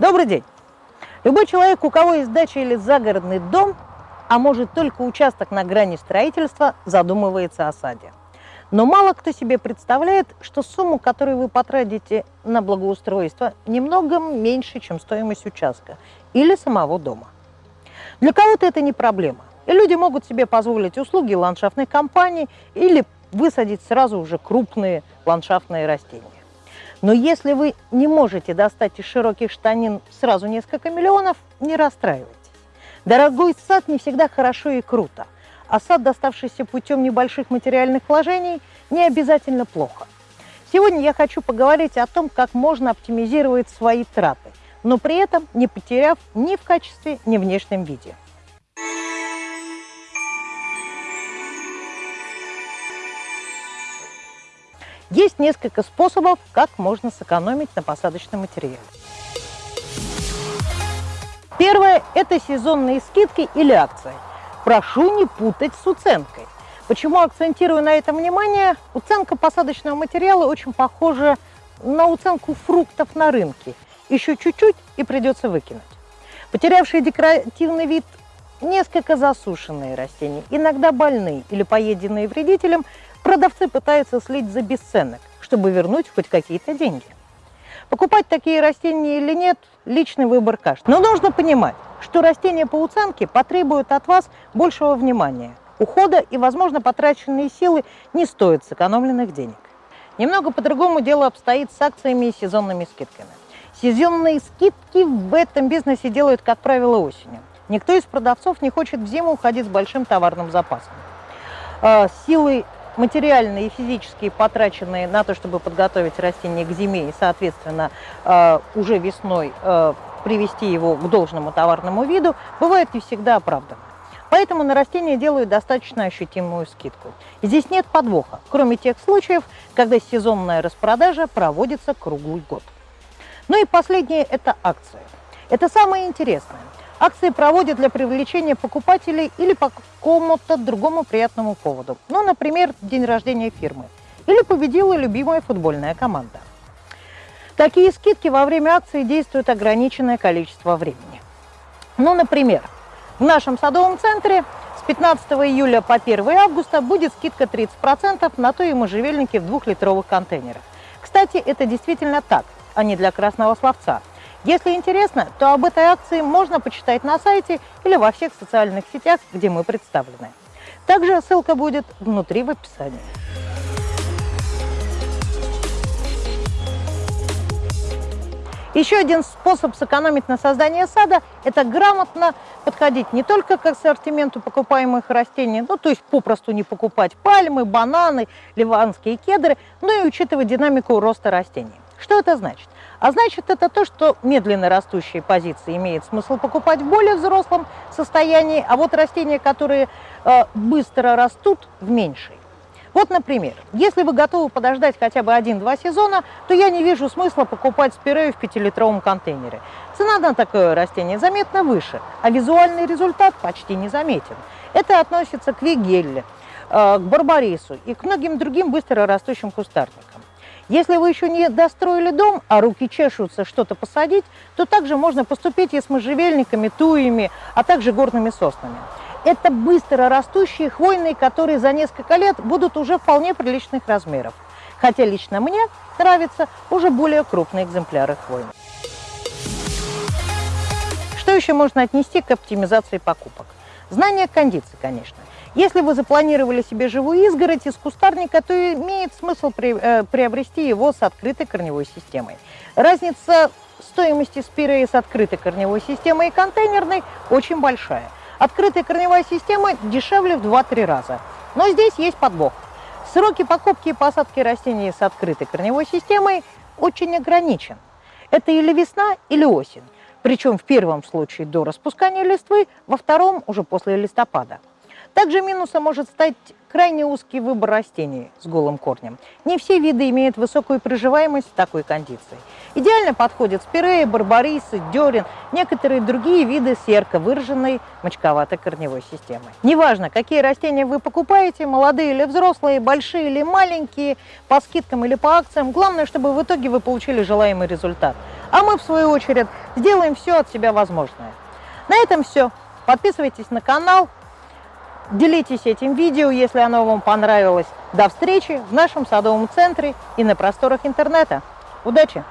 Добрый день! Любой человек, у кого есть дача или загородный дом, а может только участок на грани строительства, задумывается о саде. Но мало кто себе представляет, что сумму, которую вы потратите на благоустройство, немного меньше, чем стоимость участка или самого дома. Для кого-то это не проблема, и люди могут себе позволить услуги ландшафтной компании или высадить сразу уже крупные ландшафтные растения. Но если вы не можете достать из широких штанин сразу несколько миллионов, не расстраивайтесь. Дорогой сад не всегда хорошо и круто, а сад, доставшийся путем небольших материальных вложений, не обязательно плохо. Сегодня я хочу поговорить о том, как можно оптимизировать свои траты, но при этом не потеряв ни в качестве, ни в внешнем виде. Есть несколько способов, как можно сэкономить на посадочном материале. Первое – это сезонные скидки или акции. Прошу не путать с уценкой. Почему акцентирую на этом внимание? Уценка посадочного материала очень похожа на уценку фруктов на рынке. Еще чуть-чуть и придется выкинуть. Потерявшие декоративный вид несколько засушенные растения, иногда больные или поеденные вредителем, Продавцы пытаются слить за бесценок, чтобы вернуть хоть какие-то деньги. Покупать такие растения или нет – личный выбор каждого. Но нужно понимать, что растения по уценке потребуют от вас большего внимания, ухода и, возможно, потраченные силы не стоят сэкономленных денег. Немного по-другому дело обстоит с акциями и сезонными скидками. Сезонные скидки в этом бизнесе делают, как правило, осенью. Никто из продавцов не хочет в зиму уходить с большим товарным запасом. А, силы материальные и физические, потраченные на то, чтобы подготовить растение к зиме и, соответственно, э, уже весной э, привести его к должному товарному виду, бывает не всегда оправданы. Поэтому на растения делают достаточно ощутимую скидку. здесь нет подвоха, кроме тех случаев, когда сезонная распродажа проводится круглый год. Ну и последнее – это акции. Это самое интересное. Акции проводят для привлечения покупателей или по какому-то другому приятному поводу. Ну, например, день рождения фирмы. Или победила любимая футбольная команда. Такие скидки во время акции действуют ограниченное количество времени. Ну, например, в нашем садовом центре с 15 июля по 1 августа будет скидка 30% на то и можжевельники в двухлитровых контейнерах. Кстати, это действительно так, а не для красного словца. Если интересно, то об этой акции можно почитать на сайте или во всех социальных сетях, где мы представлены. Также ссылка будет внутри в описании. Еще один способ сэкономить на создании сада – это грамотно подходить не только к ассортименту покупаемых растений, ну то есть попросту не покупать пальмы, бананы, ливанские кедры, но и учитывать динамику роста растений. Что это значит? А значит, это то, что медленно растущие позиции имеет смысл покупать в более взрослом состоянии, а вот растения, которые э, быстро растут, в меньшей. Вот, например, если вы готовы подождать хотя бы один-два сезона, то я не вижу смысла покупать спирею в 5-литровом контейнере. Цена на такое растение заметно выше, а визуальный результат почти не заметен. Это относится к вигелле, э, к барбарису и к многим другим быстро растущим кустарникам. Если вы еще не достроили дом, а руки чешутся что-то посадить, то также можно поступить и с можжевельниками, туями, а также горными соснами. Это быстро растущие хвойные, которые за несколько лет будут уже вполне приличных размеров. Хотя лично мне нравятся уже более крупные экземпляры хвойных. Что еще можно отнести к оптимизации покупок? Знание кондиции, конечно. Если вы запланировали себе живую изгородь из кустарника, то имеет смысл э, приобрести его с открытой корневой системой. Разница стоимости спиреи с открытой корневой системой и контейнерной очень большая. Открытая корневая система дешевле в 2-3 раза. Но здесь есть подвох. Сроки покупки и посадки растений с открытой корневой системой очень ограничен. Это или весна, или осень. Причем в первом случае до распускания листвы, во втором уже после листопада. Также минусом может стать крайне узкий выбор растений с голым корнем. Не все виды имеют высокую приживаемость в такой кондиции. Идеально подходят спиреи, барбарисы, дерен, некоторые другие виды с ярко выраженной мочковатой корневой системой. Неважно, какие растения вы покупаете, молодые или взрослые, большие или маленькие, по скидкам или по акциям, главное, чтобы в итоге вы получили желаемый результат. А мы, в свою очередь, сделаем все от себя возможное. На этом все. Подписывайтесь на канал, делитесь этим видео, если оно вам понравилось. До встречи в нашем садовом центре и на просторах интернета. Удачи!